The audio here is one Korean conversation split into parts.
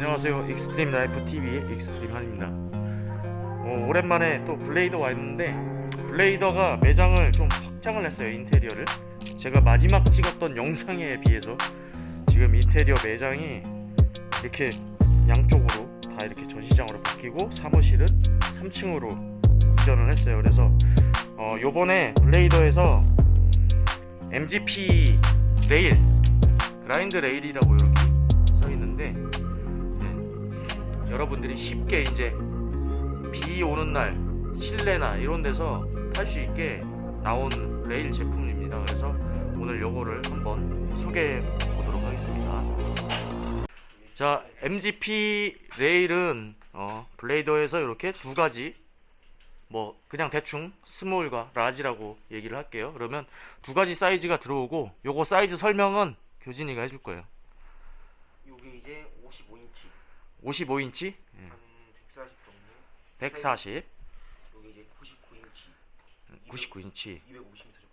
안녕하세요. 익스트림 라이프 TV의 익스트림 한입니다. 어, 오랜만에 또 블레이더 와 있는데 블레이더가 매장을 좀 확장을 했어요 인테리어를. 제가 마지막 찍었던 영상에 비해서 지금 인테리어 매장이 이렇게 양쪽으로 다 이렇게 전시장으로 바뀌고 사무실은 3층으로 이전을 했어요. 그래서 어, 요번에 블레이더에서 MGP 레일 grind 레일이라고 이렇게 여러분들이 쉽게 이제 비 오는 날 실내나 이런 데서 탈 수 있게 나온 레일 제품입니다. 그래서 오늘 요거를 한번 소개해 보도록 하겠습니다. 자, MGP 레일은 어, 블레이더에서 이렇게 두 가지 뭐 그냥 대충 small과 large라고 얘기를 할게요. 그러면 두 가지 사이즈가 들어오고 요거 사이즈 설명은 교진이가 해줄 거예요. 요게 이제 55인치 55인치, 한140 정도 140, 요게 이제 99인치 99인치, 250m 정도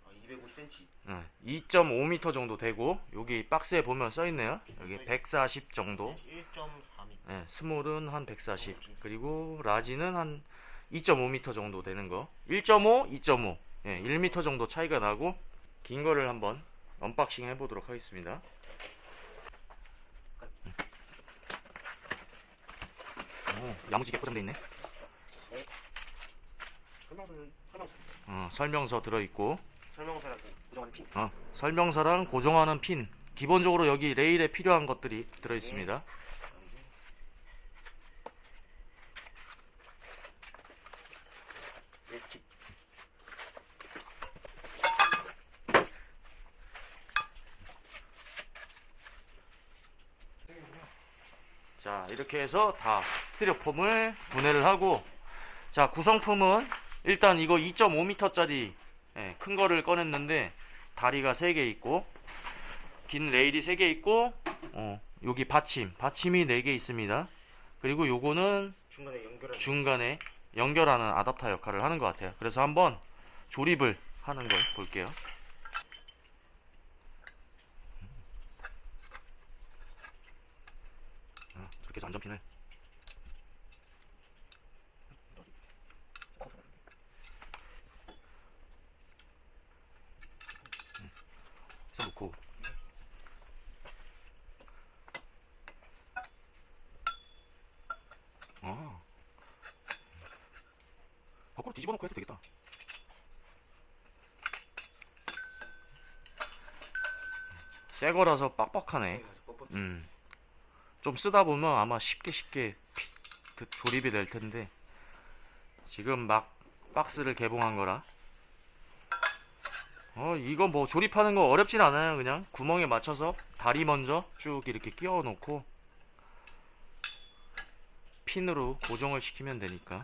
아 250cm 2.5m 정도 되고 여기 박스에 보면 써 있네요. 여기 140 정도. 1.4m 예, small은 한 140. 그리고 large는 한 2.5m 정도 되는 거. 1.5, 2.5. 예, 1m 정도 차이가 나고 긴 거를 한번 unboxing 해 보도록 하겠습니다. 오, 야무지게 포장돼 있네. 설명서는 설명서 어, 설명서 들어 있고 설명서라고 고정하는 핀 어, 설명서랑 고정하는 핀. 기본적으로 여기 레일에 필요한 것들이 들어 있습니다. 맷집 자 이렇게 해서 다 스티로폼을 분해를 하고 자 구성품은 일단 이거 2.5m 짜리 큰 거를 꺼냈는데 다리가 3개 있고 긴 레일이 3개 있고 어, 여기 받침 받침이 4개 있습니다. 그리고 요거는 중간에 연결하는 중간에 연결하는 아답터 역할을 하는 것 같아요. 그래서 한번 조립을 하는 걸 볼게요 어, 저렇게 해서 안전핀을 해서 놓고. 아. 밖으로 뒤집어 놓고 해도 되겠다. 새 거라서 빡빡하네. 뻣뻣 음. 좀 쓰다 보면 아마 쉽게 쉽게 드- 조립이 될 텐데. 지금 막 박스를 개봉한 거라. 어 이거 뭐 조립하는 거 어렵진 않아요 그냥. 구멍에 맞춰서 다리 먼저 쭉 이렇게 끼워 놓고 핀으로 고정을 시키면 되니까.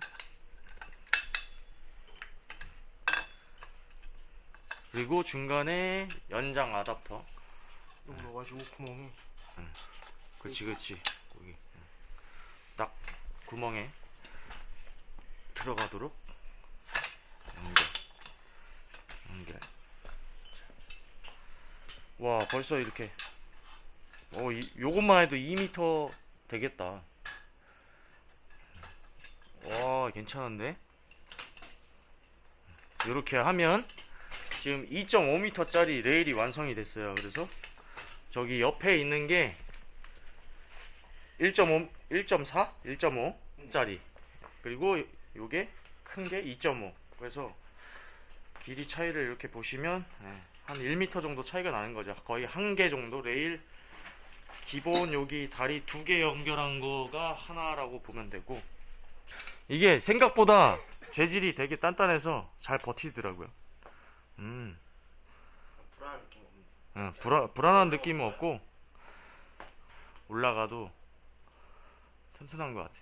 그리고 중간에 연장 아답터. 요 넣어가지고 구멍에 그치 그치 거기. 딱 구멍에 들어가도록 연결. 연결. 와 벌써 이렇게. 어 이, 요것만 해도 2m 되겠다. 와 괜찮은데? 이렇게 하면 지금 2.5m 짜리 레일이 완성이 됐어요. 그래서 저기 옆에 있는 게 1.5, 1.4, 1.5짜리. 그리고 요게 큰 게 2.5 그래서 길이 차이를 이렇게 보시면 예, 한 1m 정도 차이가 나는 거죠. 거의 한 개 정도. 레일 기본 여기 다리 두 개 연결한 거가 하나라고 보면 되고 이게 생각보다 재질이 되게 단단해서 잘 버티더라고요. 음. 불안한 느낌 없는 응, 불안, 불안한 느낌은 없고 올라가도 튼튼한 것 같아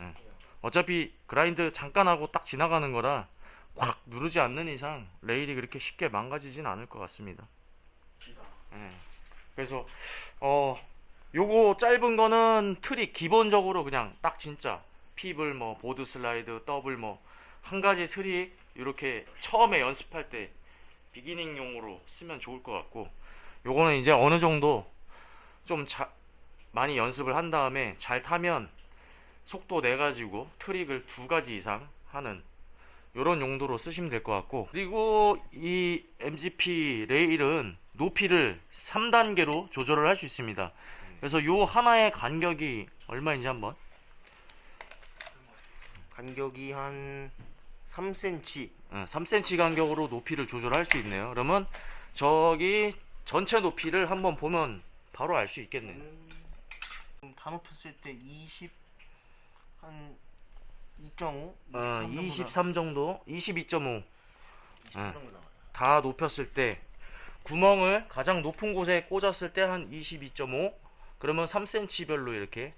응. 어차피 그라인드 잠깐 하고 딱 지나가는 거라 꽉 누르지 않는 이상 레일이 그렇게 쉽게 망가지진 않을 것 같습니다 예. 그래서 어 요거 짧은 거는 트릭 기본적으로 그냥 딱 진짜 feeble 뭐 board slide 더블 뭐 한 가지 트릭 이렇게 처음에 연습할 때 beginning용으로 쓰면 좋을 것 같고 요거는 이제 어느 정도 좀 자, 많이 연습을 한 다음에 잘 타면 속도 내 가지고 트릭을 두 가지 이상 하는 이런 용도로 쓰시면 될 것 같고. 그리고 이 MGP 레일은 높이를 3단계로 조절을 할 수 있습니다. 그래서 요 하나의 간격이 얼마인지 한번. 간격이 한 3cm. 어, 3cm 간격으로 높이를 조절할 수 있네요. 그러면 저기 전체 높이를 한번 보면 바로 알 수 있겠네요. 음, 다 높였을 때 20, 한 2.5? 어, 23 정도 22.5 정도? 나와요. 다 높였을 때 구멍을 가장 높은 곳에 꽂았을 때 한 22.5 그러면 3cm 별로 이렇게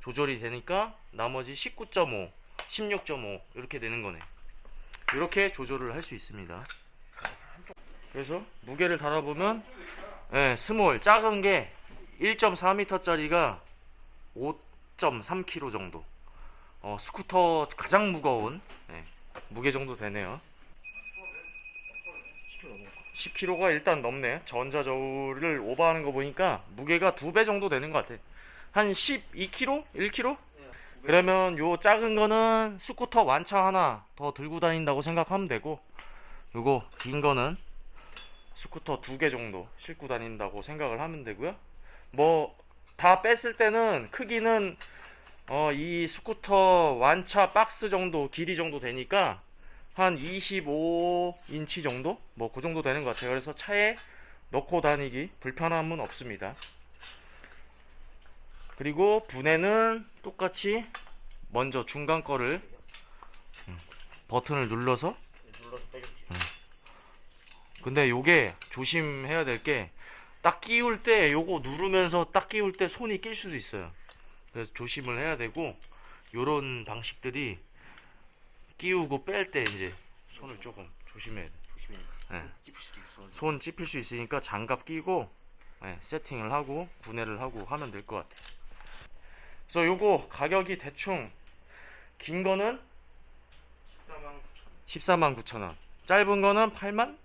조절이 되니까 나머지 19.5 16.5 이렇게 되는 거네. 이렇게 조절을 할 수 있습니다. 그래서 무게를 달아보면 예, small 작은 게 1.4m 짜리가 5.3kg 정도 어, 스쿠터 가장 무거운 예, 무게 정도 되네요 10kg가 일단 넘네. 전자저울을 오버하는 거 보니까 무게가 두 배 정도 되는 것 같아. 한 12kg? 1kg? 그러면 요 작은 거는 스쿠터 완차 하나 더 들고 다닌다고 생각하면 되고 요거 긴 거는 스쿠터 두 개 정도 싣고 다닌다고 생각을 하면 되고요. 뭐 다 뺐을 때는 크기는 어, 이 스쿠터 완차 박스 정도 길이 정도 되니까 한 25인치 정도? 뭐 그 정도 되는 것 같아요. 그래서 차에 넣고 다니기 불편함은 없습니다. 그리고 분해는 똑같이 먼저 중간 거를 음, 버튼을 눌러서 눌러서 빼줬지. 근데 요게 조심해야 될 게 딱 끼울 때 요거 누르면서 딱 끼울 때 손이 낄 수도 있어요. 그래서 조심을 해야 되고 요런 방식들이 끼우고 뺄 때 이제 손을 조금 조심해야 돼. 조심해. 네. 손 찝힐 수 있으니까 장갑 끼고 네, 세팅을 하고 분해를 하고 하면 될 것 같아요. 그래서 요거 가격이 대충 긴 거는 14만 9천 14만 9천 원, 짧은 거는 8만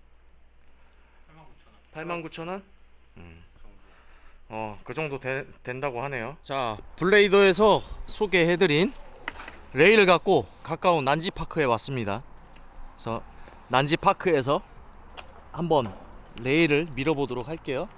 8만 9천 원 8만 9천 원. 음. 어, 그 정도 되- 된다고 하네요. 자, 블레이더에서 소개해드린 레일을 갖고 가까운 난지파크에 왔습니다. 그래서 난지파크에서 한번 레일을 밀어보도록 할게요.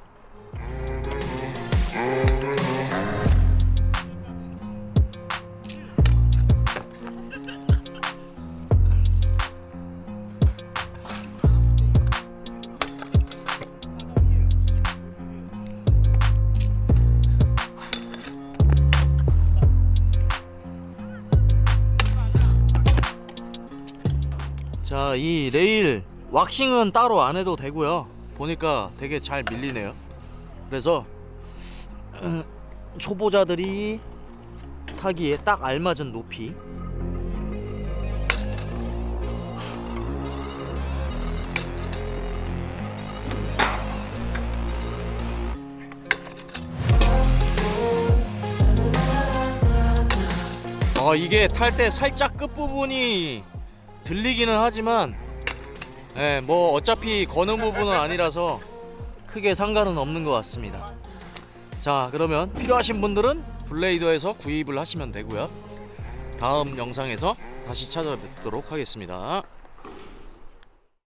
자, 이 레일 왁싱은 따로 안 해도 되고요. 보니까 되게 잘 밀리네요. 그래서 음, 초보자들이 타기에 딱 알맞은 높이. 아, 이게 탈 때 살짝 끝부분이 들리기는 하지만 예, 뭐 어차피 거는 부분은 아니라서 크게 상관은 없는 것 같습니다. 자, 그러면 필요하신 분들은 블레이더에서 구입을 하시면 되고요. 다음 영상에서 다시 찾아뵙도록 하겠습니다.